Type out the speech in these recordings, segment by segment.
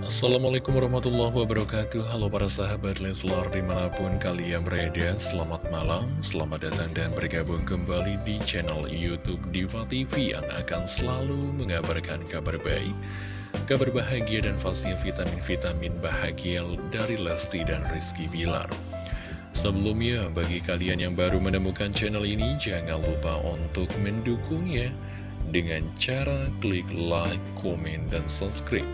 Assalamualaikum warahmatullahi wabarakatuh. Halo para sahabat Leslar di mana pun kalian berada Selamat malam, selamat datang dan bergabung kembali di channel Youtube Diva TV Yang akan selalu mengabarkan kabar baik Kabar bahagia dan pastinya vitamin-vitamin bahagia dari Lesti dan Rizky Bilar. Sebelumnya, bagi kalian yang baru menemukan channel ini Jangan lupa untuk mendukungnya Dengan cara klik like, komen, dan subscribe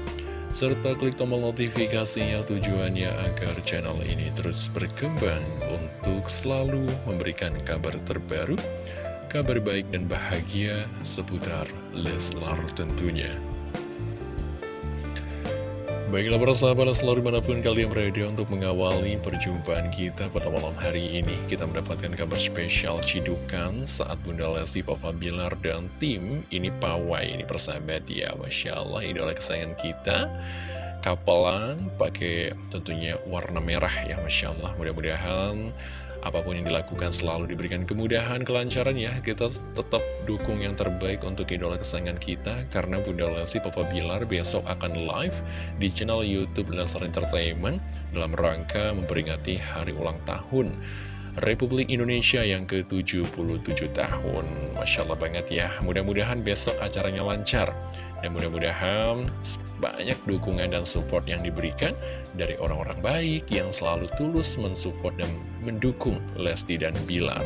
serta klik tombol notifikasinya tujuannya agar channel ini terus berkembang untuk selalu memberikan kabar terbaru, kabar baik dan bahagia seputar Leslar tentunya. Baiklah para sahabat selalu di mana pun kalian berada untuk mengawali perjumpaan kita pada malam hari ini. Kita mendapatkan kabar spesial cidukan saat Bunda Lesti, Papa Bilar, dan tim ini pawai. Ini persahabat ya Masya Allah idola kesayangan kita. Kapelan pakai tentunya warna merah ya Masya Allah. Mudah-mudahan apa pun yang dilakukan selalu diberikan kemudahan, kelancaran ya. Kita tetap dukung yang terbaik untuk idola kesayangan kita, karena Bunda Lesti Papa Bilar besok akan live di channel Youtube Leslar Entertainment dalam rangka memperingati hari ulang tahun. Republik Indonesia yang ke-77 tahun Masya Allah banget ya Mudah-mudahan besok acaranya lancar Dan mudah-mudahan banyak dukungan dan support yang diberikan Dari orang-orang baik yang selalu tulus mensupport dan mendukung Lesti dan Bilar.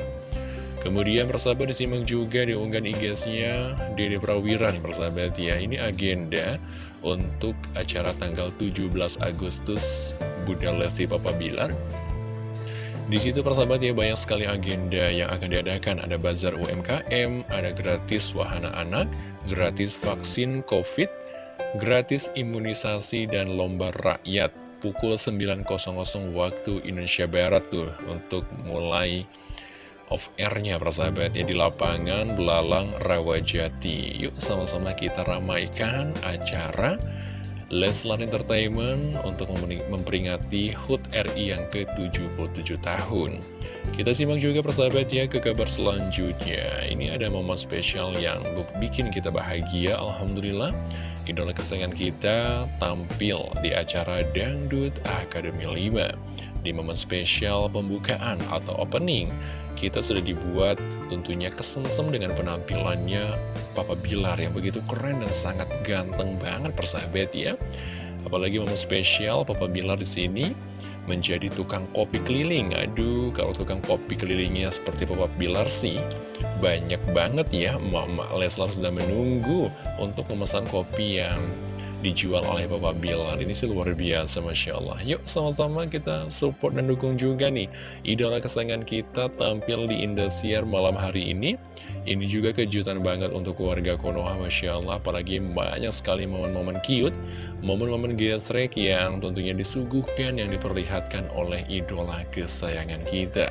Kemudian persahabat disimak juga di unggahan IG-nya Dede Prawira nih persahabat ya. Ini agenda untuk acara tanggal 17 Agustus Bunda Lesti Papa Bilar di situ persahabat ya banyak sekali agenda yang akan diadakan. Ada bazar UMKM, ada gratis wahana anak, gratis vaksin COVID, gratis imunisasi dan lomba rakyat. Pukul 9.00 waktu Indonesia Barat tuh untuk mulai off airnya persahabat ya di lapangan Belalang Rawajati. Yuk sama-sama kita ramaikan acara Leslar Entertainment untuk memperingati HUT RI yang ke-77 tahun. Kita simak juga persahabat ya ke kabar selanjutnya. Ini ada momen spesial yang bikin kita bahagia, Alhamdulillah. Idola kesayangan kita tampil di acara Dangdut Akademi 5. Di momen spesial pembukaan atau opening, kita sudah dibuat tentunya kesengsem dengan penampilannya Papa Bilar yang begitu keren dan sangat ganteng banget persahabat ya. Apalagi momen spesial Papa Bilar di sini menjadi tukang kopi keliling. Aduh, kalau tukang kopi kelilingnya seperti Papa Bilar sih, banyak banget ya Mama Leslar sudah menunggu untuk memesan kopi yang dijual oleh Bapak Bilar Ini sih luar biasa Masya Allah. Yuk sama-sama kita support dan dukung juga nih Idola kesayangan kita tampil di Indosiar malam hari ini. Ini juga kejutan banget untuk keluarga Konoha Masya Allah. Apalagi banyak sekali momen-momen cute Momen-momen gesrek yang tentunya disuguhkan Yang diperlihatkan oleh idola kesayangan kita.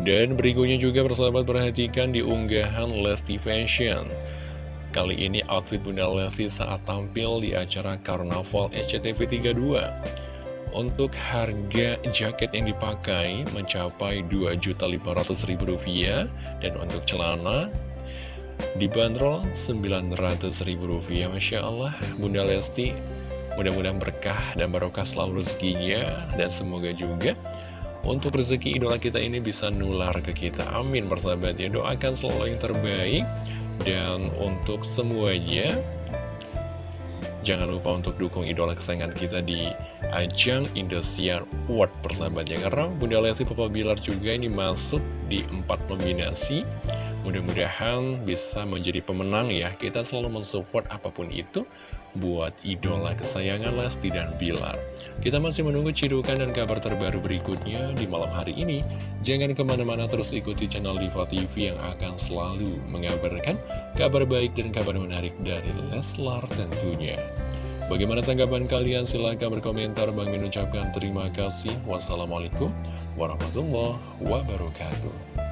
Dan berikutnya juga persahabat perhatikan di unggahan Lesti Fashion Kali ini outfit Bunda Lesti saat tampil di acara Karnaval SCTV 32 Untuk harga jaket yang dipakai mencapai Rp2.500.000 Dan untuk celana dibanderol Rp900.000 Masya Allah Bunda Lesti mudah-mudahan berkah dan barokah selalu rezekinya Dan semoga juga untuk rezeki idola kita ini bisa nular ke kita. Amin persahabat ya. Doakan selalu yang terbaik dan untuk semuanya, jangan lupa untuk dukung idola kesayangan kita di ajang Indosiar Award persahabatnya. Karena Bunda Lesti Papa Bilar juga ini masuk di empat nominasi. Mudah-mudahan bisa menjadi pemenang ya. Kita selalu mensupport apa pun itu buat idola kesayangan Lesti dan Bilar. Kita masih menunggu cidukan dan kabar terbaru berikutnya di malam hari ini. Jangan ke mana-mana terus ikuti channel Diva TV yang akan selalu mengabarkan kabar baik dan kabar menarik dari Leslar tentunya. Bagaimana tanggapan kalian? Silahkan berkomentar. Bang mengucapkan terima kasih. Wassalamualaikum warahmatullahi wabarakatuh.